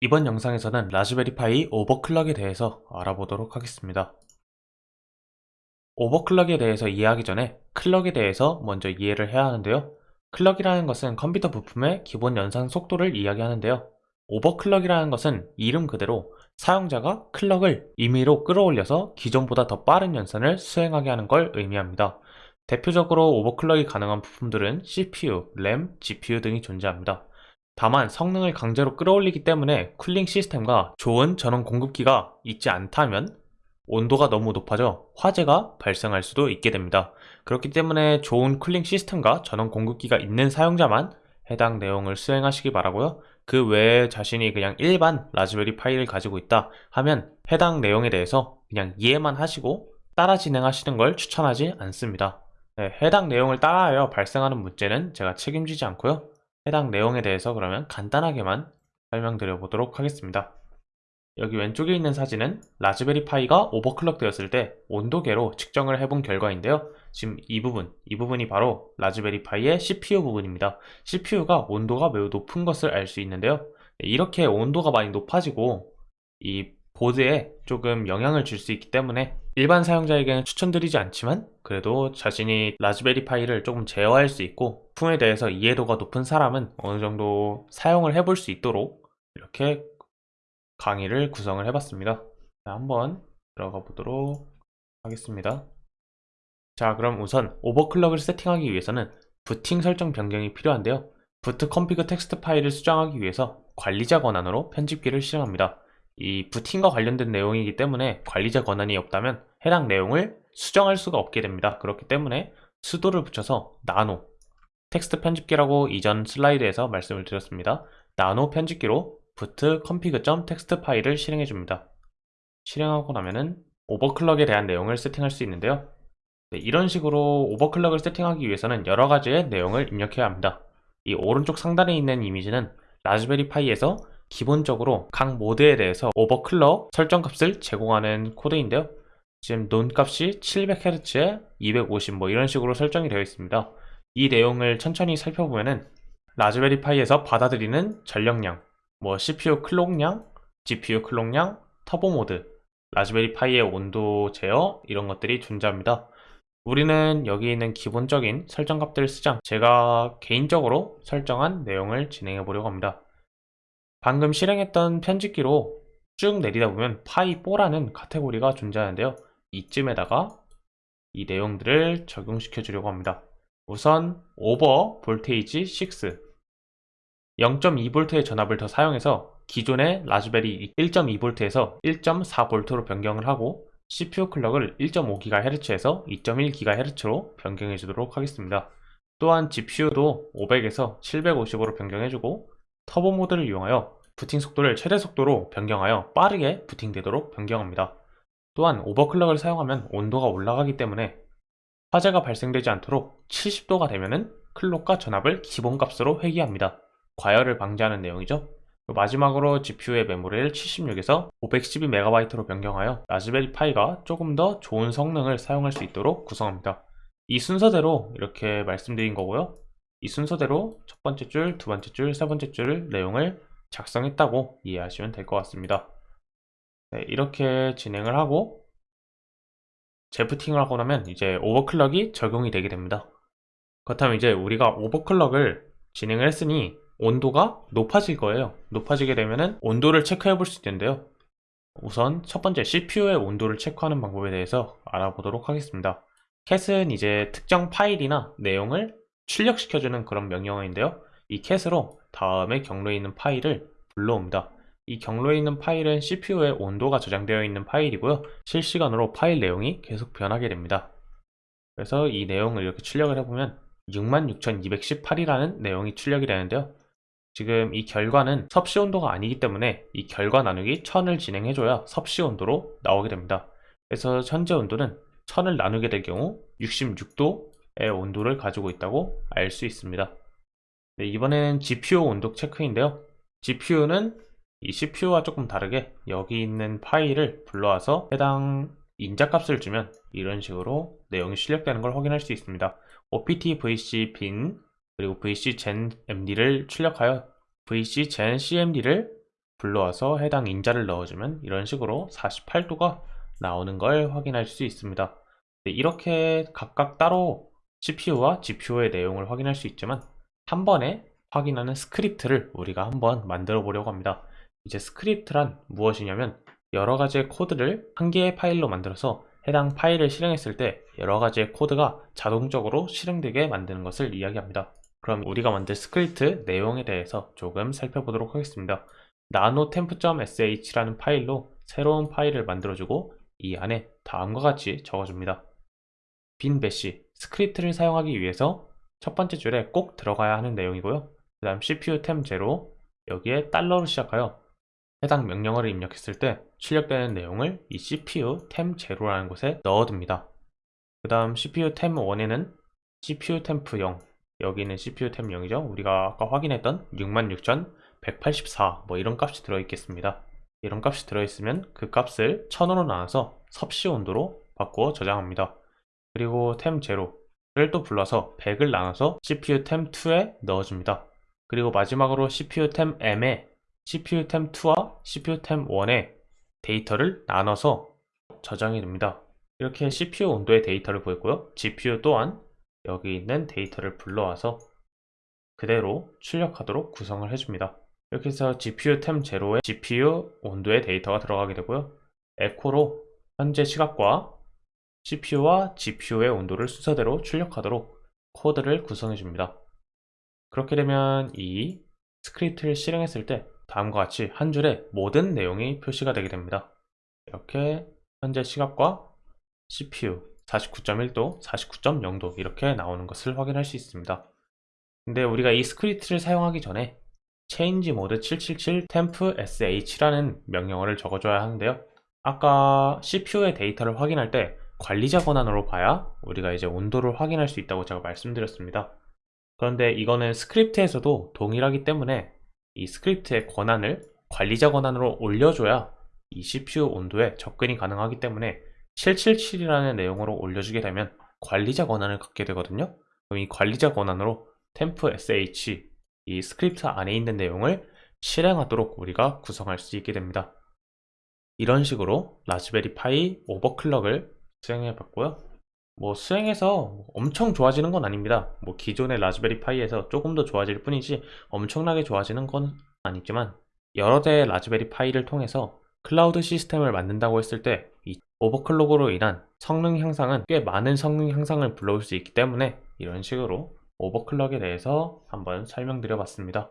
이번 영상에서는 Raspberry Pi overclock에 대해서 알아보도록 하겠습니다. overclock에 대해서 이해하기 전에 clock에 대해서 먼저 이해를 해야 하는데요. clock이라는 것은 컴퓨터 부품의 기본 연산 속도를 이야기하는데요. overclock이라는 것은 이름 그대로 사용자가 clock을 임의로 끌어올려서 기존보다 더 빠른 연산을 수행하게 하는 걸 의미합니다. 대표적으로 overclock이 가능한 부품들은 CPU, 램, GPU 등이 존재합니다. 다만 성능을 강제로 끌어올리기 때문에 cooling 시스템과 좋은 전원 공급기가 있지 않다면 온도가 너무 높아져 화재가 발생할 수도 있게 됩니다. 그렇기 때문에 좋은 cooling 시스템과 전원 공급기가 있는 사용자만 해당 내용을 수행하시기 바라고요. 그 외에 자신이 그냥 일반 Raspberry Pi를 가지고 있다 하면 해당 내용에 대해서 그냥 이해만 하시고 따라 진행하시는 걸 추천하지 않습니다. 네, 해당 내용을 따라하여 발생하는 문제는 제가 책임지지 않고요. 해당 내용에 대해서 그러면 간단하게만 설명드려 보도록 하겠습니다. 여기 왼쪽에 있는 사진은 Raspberry Pi가 overclock 되었을 때 온도계로 측정을 해본 결과인데요. 지금 이 부분, 이 부분이 바로 Raspberry Pi의 CPU 부분입니다. CPU가 온도가 매우 높은 것을 알 수 있는데요. 이렇게 온도가 많이 높아지고 이 보드에 조금 영향을 줄 수 있기 때문에 일반 사용자에게는 추천드리지 않지만 그래도 자신이 Raspberry Pi를 조금 제어할 수 있고 부품에 대해서 이해도가 높은 사람은 어느 정도 사용을 해볼 수 있도록 이렇게 강의를 구성을 해봤습니다. 자, 한번 들어가 보도록 하겠습니다. 자, 그럼 우선 overclock을 세팅하기 위해서는 부팅 설정 변경이 필요한데요. boot config 텍스트 파일을 수정하기 위해서 관리자 권한으로 편집기를 실행합니다. 이 부팅과 관련된 내용이기 때문에 관리자 권한이 없다면 해당 내용을 수정할 수가 없게 됩니다. 그렇기 때문에 sudo를 붙여서 나노 텍스트 편집기라고 이전 슬라이드에서 말씀을 드렸습니다. 나노 편집기로 boot config.txt 파일을 실행해 줍니다. 실행하고 나면은 오버클럭에 대한 내용을 세팅할 수 있는데요. 네, 이런 식으로 오버클럭을 세팅하기 위해서는 여러 가지의 내용을 입력해야 합니다. 이 오른쪽 상단에 있는 이미지는 라즈베리 파이에서 기본적으로 각 모드에 대해서 오버클럭 설정 값을 제공하는 코드인데요. 지금 none 값이 700Hz에 250 뭐 이런 식으로 설정이 되어 있습니다. 이 내용을 천천히 살펴보면은 라즈베리 파이에서 받아들이는 전력량, 뭐 CPU 클록량, GPU 클록량, 터보 모드, 라즈베리 파이의 온도 제어 이런 것들이 존재합니다. 우리는 여기 있는 기본적인 설정 값들을 쓰자 제가 개인적으로 설정한 내용을 진행해 보려고 합니다. 방금 실행했던 편집기로 쭉 내리다 보면 Pi4라는 카테고리가 존재하는데요. 이쯤에다가 이 내용들을 적용시켜 주려고 합니다. 우선 오버 볼테이지 6 0.2V의 전압을 더 사용해서 기존의 라즈베리 1.2V에서 1.4V로 변경을 하고 CPU 클럭을 1.5GHz에서 2.1GHz로 변경해 주도록 하겠습니다. 또한 GPU도 500에서 750으로 변경해주고 터보 모드를 이용하여 부팅 속도를 최대 속도로 변경하여 빠르게 부팅되도록 변경합니다. 또한 오버클럭을 사용하면 온도가 올라가기 때문에 화재가 발생되지 않도록 70도가 되면 클럭과 전압을 기본값으로 회귀합니다. 과열을 방지하는 내용이죠. 마지막으로 GPU의 메모리를 76에서 512MB로 변경하여 라즈베리 파이가 조금 더 좋은 성능을 사용할 수 있도록 구성합니다. 이 순서대로 이렇게 말씀드린 거고요. 이 순서대로 첫 번째 줄, 두 번째 줄, 세 번째 줄 내용을 작성했다고 이해하시면 될 것 같습니다. 네, 이렇게 진행을 하고 재부팅을 하고 나면 이제 오버클럭이 적용이 되게 됩니다. 그렇다면 이제 우리가 오버클럭을 진행을 했으니 온도가 높아질 거예요. 높아지게 되면은 온도를 체크해 볼 수 있는데요. 우선 첫 번째 CPU의 온도를 체크하는 방법에 대해서 알아보도록 하겠습니다. 캣은 이제 특정 파일이나 내용을 출력시켜주는 그런 명령어인데요. 이 캣으로 다음에 경로에 있는 파일을 불러옵니다. 이 경로에 있는 파일은 CPU의 온도가 저장되어 있는 파일이고요. 실시간으로 파일 내용이 계속 변하게 됩니다. 그래서 이 내용을 이렇게 출력을 해보면 66,218이라는 내용이 출력이 되는데요. 지금 이 결과는 섭씨 온도가 아니기 때문에 이 결과 나누기 1000을 진행해줘야 섭씨 온도로 나오게 됩니다. 그래서 현재 온도는 1000을 나누게 될 경우 66도의 온도를 가지고 있다고 알 수 있습니다. 네, 이번에는 GPU 온도 체크인데요. GPU는 이 CPU와 조금 다르게 여기 있는 파일을 불러와서 해당 인자값을 주면 이런 식으로 내용이 출력되는 걸 확인할 수 있습니다. opt vc bin 그리고 vc gen md를 출력하여 vc gen cmd를 불러와서 해당 인자를 넣어주면 이런 식으로 48도가 나오는 걸 확인할 수 있습니다. 네, 이렇게 각각 따로 CPU와 GPU의 내용을 확인할 수 있지만 한 번에 확인하는 스크립트를 우리가 한번 만들어 보려고 합니다. 이제 스크립트란 무엇이냐면 여러 가지의 코드를 한 개의 파일로 만들어서 해당 파일을 실행했을 때 여러 가지의 코드가 자동적으로 실행되게 만드는 것을 이야기합니다. 그럼 우리가 만들 스크립트 내용에 대해서 조금 살펴보도록 하겠습니다. nano temp.sh라는 파일로 새로운 파일을 만들어주고 이 안에 다음과 같이 적어줍니다. bin bash 스크립트를 사용하기 위해서 첫 번째 줄에 꼭 들어가야 하는 내용이고요. 그 다음 CPU temp zero 여기에 달러로 시작하여 해당 명령어를 입력했을 때 출력되는 내용을 이 CPU 템 제로라는 곳에 넣어둡니다. 그 다음 CPU temp 1에는 CPU temp 0 여기는 CPU 템 0이죠. 우리가 아까 확인했던 66,184 뭐 이런 값이 들어있겠습니다. 이런 값이 들어있으면 그 값을 1000으로 나눠서 섭씨 온도로 바꾸어 저장합니다. 그리고 템 제로를 또 불러서 100을 나눠서 CPU 템 2에 넣어줍니다. 그리고 마지막으로 CPU 템 M에 CPU 템 2와 CPU 템 1의 데이터를 나눠서 저장이 됩니다. 이렇게 CPU 온도의 데이터를 보였고요. GPU 또한 여기 있는 데이터를 불러와서 그대로 출력하도록 구성을 해줍니다. 이렇게 해서 GPU 템 제로에 GPU 온도의 데이터가 들어가게 되고요. 에코로 현재 시각과 CPU와 GPU의 온도를 순서대로 출력하도록 코드를 구성해 줍니다. 그렇게 되면 이 스크립트를 실행했을 때 다음과 같이 한 줄에 모든 내용이 표시가 되게 됩니다. 이렇게 현재 시각과 CPU 49.1도, 49.0도 이렇게 나오는 것을 확인할 수 있습니다. 근데 우리가 이 스크립트를 사용하기 전에 change mode 777 temp sh라는 명령어를 적어줘야 하는데요. 아까 CPU의 데이터를 확인할 때 관리자 권한으로 봐야 우리가 이제 온도를 확인할 수 있다고 제가 말씀드렸습니다. 그런데 이거는 스크립트에서도 동일하기 때문에 이 스크립트의 권한을 관리자 권한으로 올려줘야 이 CPU 온도에 접근이 가능하기 때문에 777이라는 내용으로 올려주게 되면 관리자 권한을 갖게 되거든요. 그럼 이 관리자 권한으로 temp sh 이 스크립트 안에 있는 내용을 실행하도록 우리가 구성할 수 있게 됩니다. 이런 식으로 라즈베리 파이 오버클럭을 수행해 봤고요. 뭐 수행해서 엄청 좋아지는 건 아닙니다. 뭐 기존의 라즈베리 파이에서 조금 더 좋아질 뿐이지 엄청나게 좋아지는 건 아니지만 여러 대의 라즈베리 파이를 통해서 클라우드 시스템을 만든다고 했을 때 이 오버클럭으로 인한 성능 향상은 꽤 많은 성능 향상을 불러올 수 있기 때문에 이런 식으로 오버클럭에 대해서 한번 설명드려 봤습니다.